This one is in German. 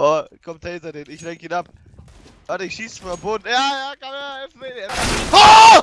Oh, kommt hinter den. Ich lenk ihn ab. Warte, ich schieß vom Boden. Ja, ja, komm her, helf mir. Oh!